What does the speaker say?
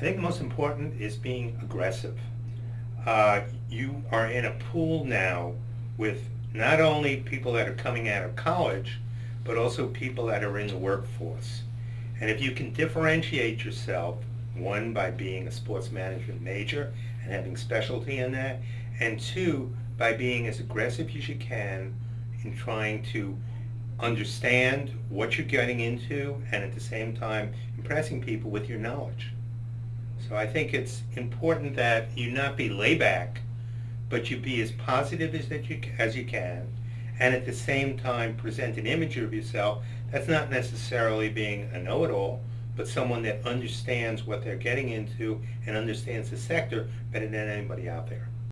I think the most important is being aggressive. Uh, you are in a pool now with not only people that are coming out of college, but also people that are in the workforce. And if you can differentiate yourself, one, by being a sports management major and having specialty in that, and two, by being as aggressive as you can in trying to understand what you're getting into and at the same time impressing people with your knowledge. So I think it's important that you not be layback, but you be as positive as that you as you can, and at the same time present an image of yourself that's not necessarily being a know-it-all, but someone that understands what they're getting into and understands the sector better than anybody out there.